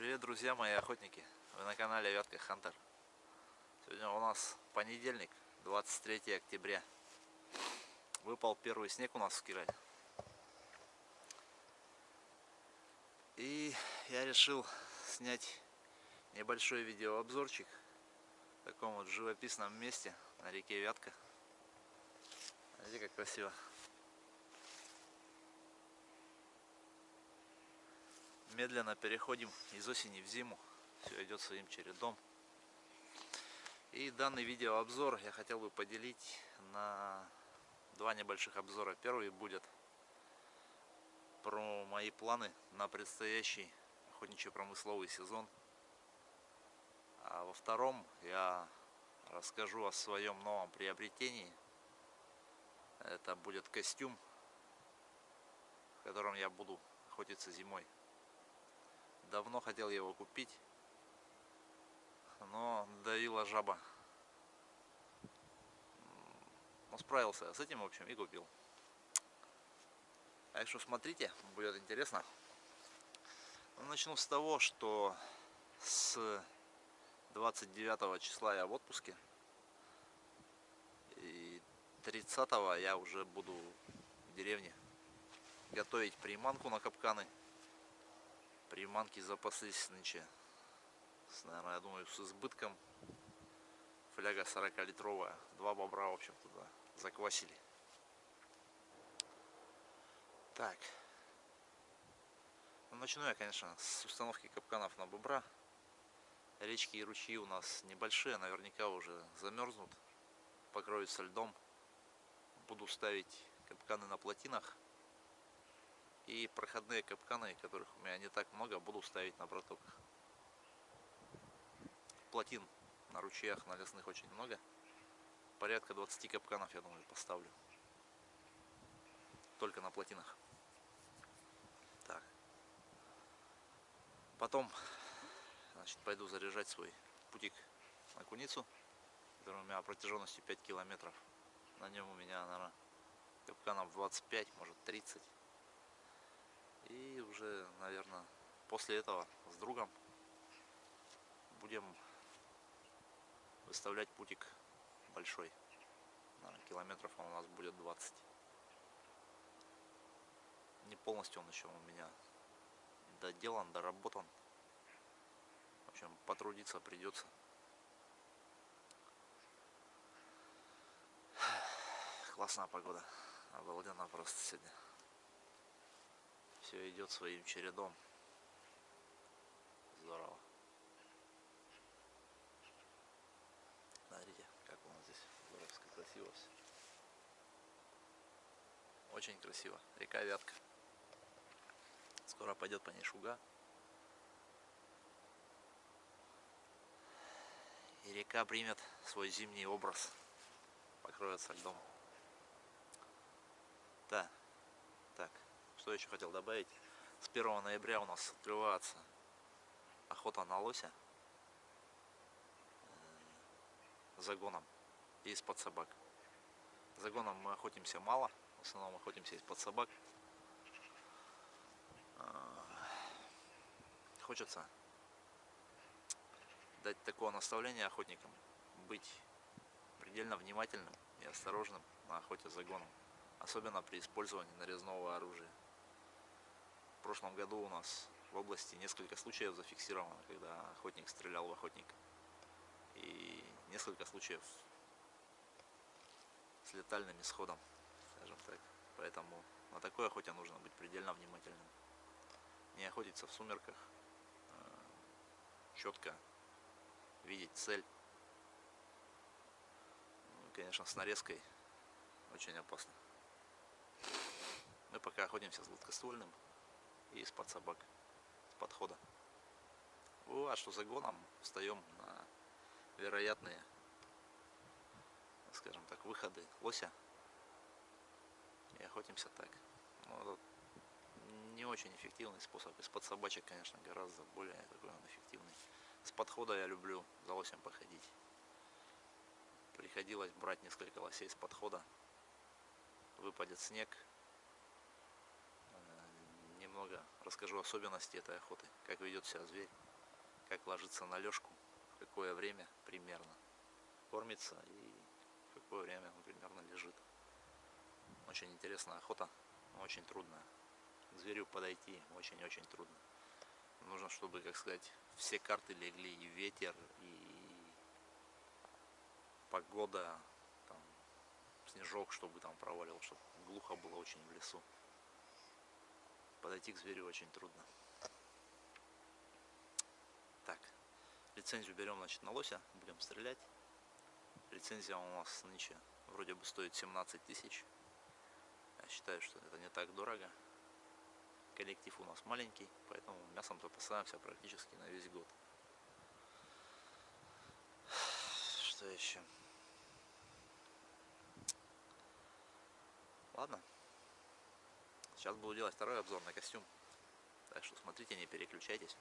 Привет, друзья мои охотники! Вы на канале Вятка Хантер. Сегодня у нас понедельник, 23 октября. Выпал первый снег у нас в Кирове. И я решил снять небольшой видеообзорчик в таком вот живописном месте на реке Вятка. Смотрите, как красиво. Медленно переходим из осени в зиму. Все идет своим чередом. И данный видеообзор я хотел бы поделить на два небольших обзора. Первый будет про мои планы на предстоящий охотничий промысловый сезон. А во втором я расскажу о своем новом приобретении. Это будет костюм, в котором я буду охотиться зимой. Давно хотел его купить, но давила жаба. Но справился с этим, в общем, и купил. Так что смотрите, будет интересно. Ну, начну с того, что с 29 числа я в отпуске. И 30 я уже буду в деревне готовить приманку на капканы приманки запаслись нынче с, наверное, я думаю, с избытком. Фляга 40 литровая. Два бобра, в общем, туда заквасили. Так. Ну, начну я, конечно, с установки капканов на бобра. Речки и ручьи у нас небольшие, наверняка уже замерзнут, покроются льдом. Буду ставить капканы на плотинах и проходные капканы, которых у меня не так много, буду ставить на протоках. Плотин на ручьях, на лесных очень много. Порядка 20 капканов, я думаю, поставлю. Только на плотинах. Так. Потом, значит, пойду заряжать свой путик на куницу, который у меня протяженностью 5 километров. На нем у меня, наверное, капканов 25, может 30. Уже, наверное, после этого с другом будем выставлять путик большой. Наверное, километров он у нас будет 20. Не полностью он еще у меня доделан, доработан. В общем, потрудиться придется. Классная погода. Обалденно просто сегодня все идет своим чередом. Здорово. Смотрите, как у нас здесь здоровско красиво все. Очень красиво. Река Вятка. Скоро пойдет по ней шуга. И река примет свой зимний образ. Покроется льдом. Да. Что еще хотел добавить? С 1 ноября у нас открывается охота на лося э, загоном из-под собак. Загоном мы охотимся мало, в основном охотимся из-под собак. Э, хочется дать такое наставление охотникам, быть предельно внимательным и осторожным на охоте за загоном, особенно при использовании нарезного оружия. Прошлом году у нас в области несколько случаев зафиксировано, когда охотник стрелял в охотника. И несколько случаев с летальным исходом, скажем так. Поэтому на такой охоте нужно быть предельно внимательным. Не охотиться в сумерках, а четко видеть цель. Ну, конечно, с нарезкой очень опасно. Мы пока охотимся с гладкоствольным, и из-под собак, с подхода. А что загоном встаем на вероятные, скажем так, выходы лося и охотимся так. Ну, не очень эффективный способ. Из-под собачек, конечно, гораздо более такой он эффективный. С подхода я люблю за лосем походить. Приходилось брать несколько лосей с подхода. Выпадет снег, немного расскажу особенности этой охоты, как ведет себя зверь, как ложится на лёжку, какое время примерно кормится и какое время он примерно лежит. Очень интересная охота, очень трудная. К зверю подойти очень-очень трудно. Нужно, чтобы, как сказать, все карты легли, и ветер, и погода, там, снежок, чтобы там провалил, чтобы глухо было очень в лесу. Подойти к зверю очень трудно. Так, лицензию берем, значит, на лося, будем стрелять. Лицензия у нас нынче вроде бы стоит 17 тысяч. Я считаю, что это не так дорого. Коллектив у нас маленький, поэтому мясом запасаемся практически на весь год. Что еще? Ладно. Сейчас буду делать второй обзор на костюм. Так что смотрите, не переключайтесь.